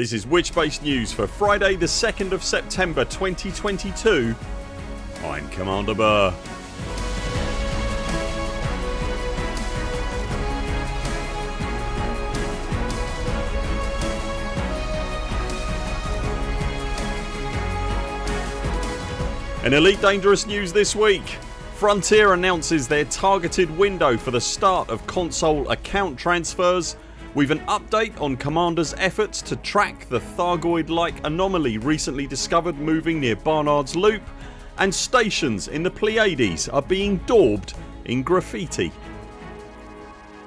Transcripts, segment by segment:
This is Witchbase News for Friday the 2nd of September 2022 I'm Commander Burr. In Elite Dangerous news this week. Frontier announces their targeted window for the start of console account transfers We've an update on Commander's efforts to track the Thargoid like anomaly recently discovered moving near Barnard's Loop and stations in the Pleiades are being daubed in graffiti.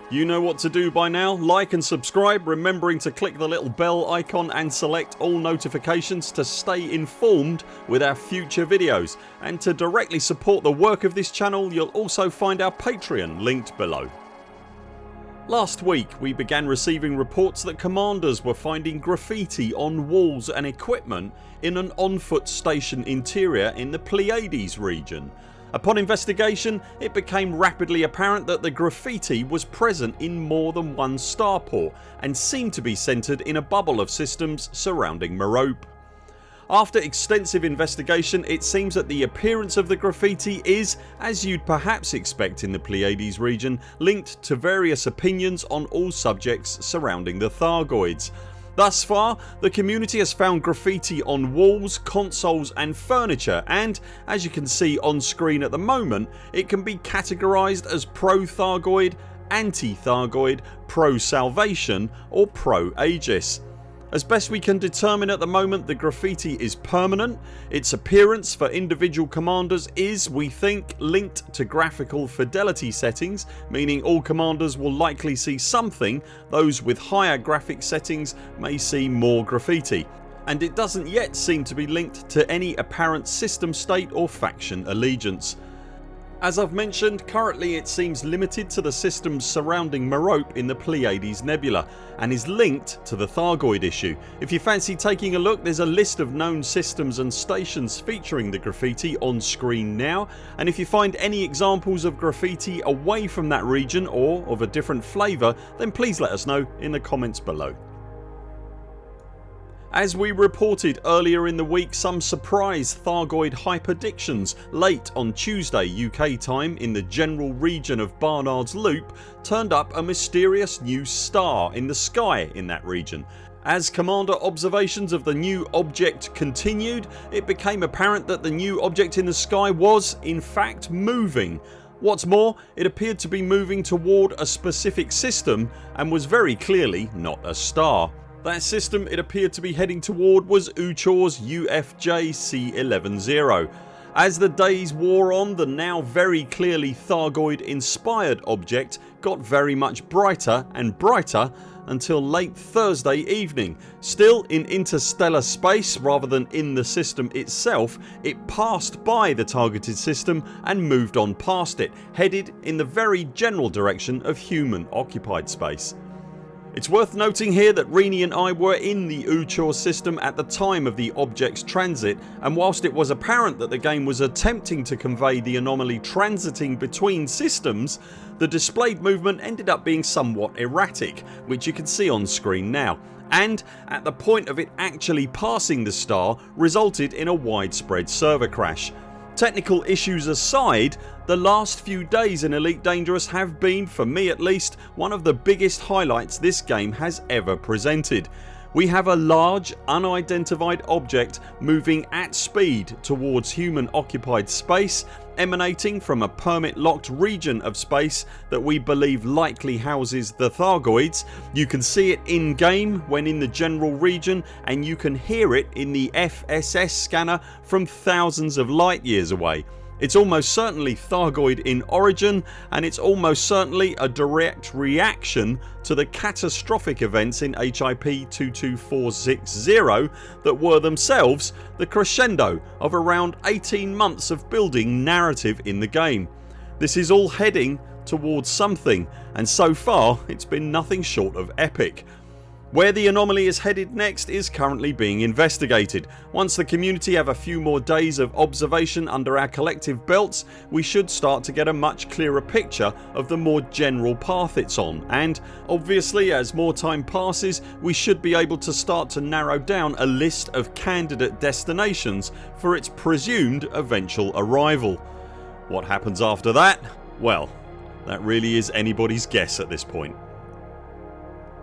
You know what to do by now. Like and subscribe remembering to click the little bell icon and select all notifications to stay informed with our future videos and to directly support the work of this channel you'll also find our Patreon linked below. Last week we began receiving reports that commanders were finding graffiti on walls and equipment in an on foot station interior in the Pleiades region. Upon investigation it became rapidly apparent that the graffiti was present in more than one starport and seemed to be centred in a bubble of systems surrounding Merope. After extensive investigation it seems that the appearance of the graffiti is, as you'd perhaps expect in the Pleiades region, linked to various opinions on all subjects surrounding the Thargoids. Thus far the community has found graffiti on walls, consoles and furniture and as you can see on screen at the moment it can be categorised as pro-Thargoid, anti-Thargoid, pro-Salvation or pro-Aegis. As best we can determine at the moment the graffiti is permanent. Its appearance for individual commanders is, we think, linked to graphical fidelity settings meaning all commanders will likely see something, those with higher graphic settings may see more graffiti and it doesn't yet seem to be linked to any apparent system state or faction allegiance. As I've mentioned currently it seems limited to the systems surrounding Merope in the Pleiades Nebula and is linked to the Thargoid issue. If you fancy taking a look there's a list of known systems and stations featuring the graffiti on screen now and if you find any examples of graffiti away from that region or of a different flavour then please let us know in the comments below. As we reported earlier in the week some surprise Thargoid hyperdictions late on Tuesday UK time in the general region of Barnard's Loop turned up a mysterious new star in the sky in that region. As commander observations of the new object continued it became apparent that the new object in the sky was in fact moving. What's more it appeared to be moving toward a specific system and was very clearly not a star. That system it appeared to be heading toward was Oochorrs UFJ C110. As the days wore on the now very clearly Thargoid inspired object got very much brighter and brighter until late Thursday evening. Still in interstellar space rather than in the system itself it passed by the targeted system and moved on past it headed in the very general direction of human occupied space. It's worth noting here that Rini and I were in the Oochorrs system at the time of the object's transit and whilst it was apparent that the game was attempting to convey the anomaly transiting between systems the displayed movement ended up being somewhat erratic which you can see on screen now and at the point of it actually passing the star resulted in a widespread server crash. Technical issues aside the last few days in Elite Dangerous have been, for me at least, one of the biggest highlights this game has ever presented. We have a large unidentified object moving at speed towards human occupied space emanating from a permit locked region of space that we believe likely houses the Thargoids. You can see it in game when in the general region and you can hear it in the FSS scanner from thousands of light years away. It's almost certainly Thargoid in origin and it's almost certainly a direct reaction to the catastrophic events in HIP 22460 that were themselves the crescendo of around 18 months of building narrative in the game. This is all heading towards something and so far it's been nothing short of epic. Where the anomaly is headed next is currently being investigated. Once the community have a few more days of observation under our collective belts we should start to get a much clearer picture of the more general path it's on and obviously as more time passes we should be able to start to narrow down a list of candidate destinations for its presumed eventual arrival. What happens after that? Well that really is anybody's guess at this point.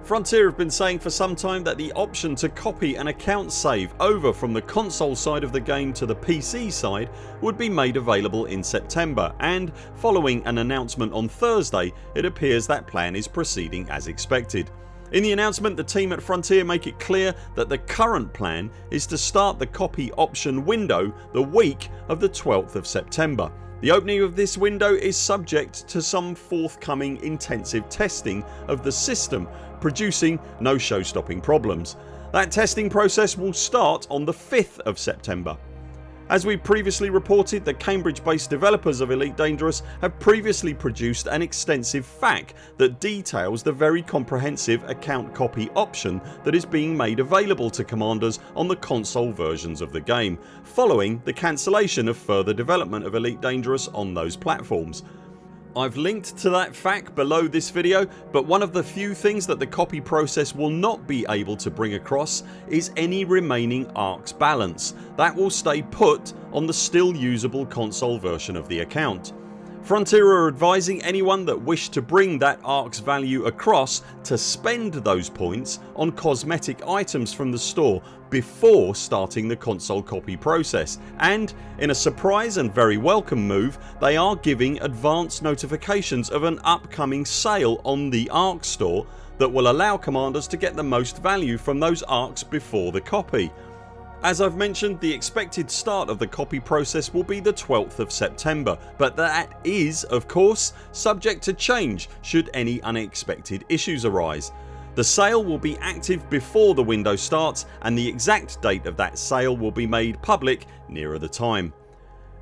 Frontier have been saying for some time that the option to copy an account save over from the console side of the game to the PC side would be made available in September and following an announcement on Thursday it appears that plan is proceeding as expected. In the announcement the team at Frontier make it clear that the current plan is to start the copy option window the week of the 12th of September the opening of this window is subject to some forthcoming intensive testing of the system producing no show stopping problems. That testing process will start on the 5th of September. As we previously reported the Cambridge based developers of Elite Dangerous have previously produced an extensive FAQ that details the very comprehensive account copy option that is being made available to commanders on the console versions of the game following the cancellation of further development of Elite Dangerous on those platforms. I've linked to that FAQ below this video but one of the few things that the copy process will not be able to bring across is any remaining ARX balance. That will stay put on the still usable console version of the account. Frontier are advising anyone that wished to bring that ARX value across to spend those points on cosmetic items from the store before starting the console copy process and in a surprise and very welcome move they are giving advance notifications of an upcoming sale on the arc store that will allow commanders to get the most value from those ARX before the copy. As I've mentioned the expected start of the copy process will be the 12th of September but that is of course subject to change should any unexpected issues arise. The sale will be active before the window starts and the exact date of that sale will be made public nearer the time.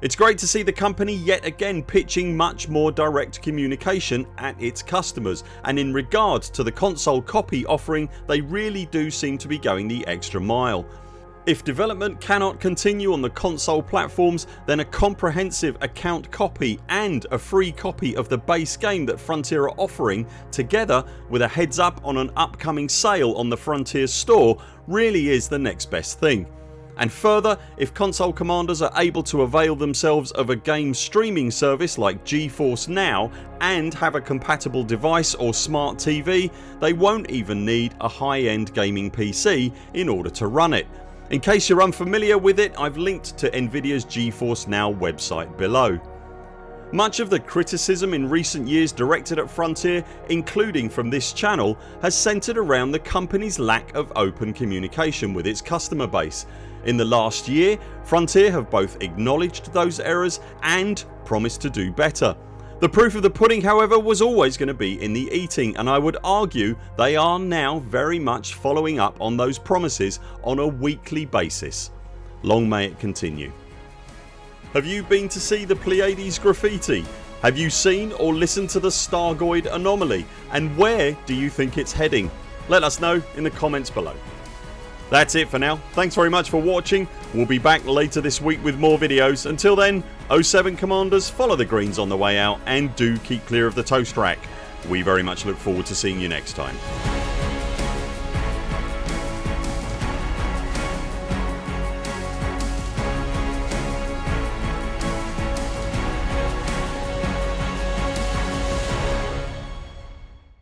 It's great to see the company yet again pitching much more direct communication at its customers and in regard to the console copy offering they really do seem to be going the extra mile. If development cannot continue on the console platforms then a comprehensive account copy and a free copy of the base game that Frontier are offering together with a heads up on an upcoming sale on the Frontier store really is the next best thing. And further if console commanders are able to avail themselves of a game streaming service like GeForce Now and have a compatible device or smart TV they won't even need a high end gaming PC in order to run it in case you're unfamiliar with it I've linked to Nvidia's GeForce Now website below. Much of the criticism in recent years directed at Frontier including from this channel has centred around the company's lack of open communication with its customer base. In the last year Frontier have both acknowledged those errors and promised to do better. The proof of the pudding however was always going to be in the eating and I would argue they are now very much following up on those promises on a weekly basis. Long may it continue. Have you been to see the Pleiades graffiti? Have you seen or listened to the Thargoid anomaly and where do you think it's heading? Let us know in the comments below. That's it for now. Thanks very much for watching. We'll be back later this week with more videos. Until then 0 7 CMDRs follow the greens on the way out and do keep clear of the toast rack. We very much look forward to seeing you next time.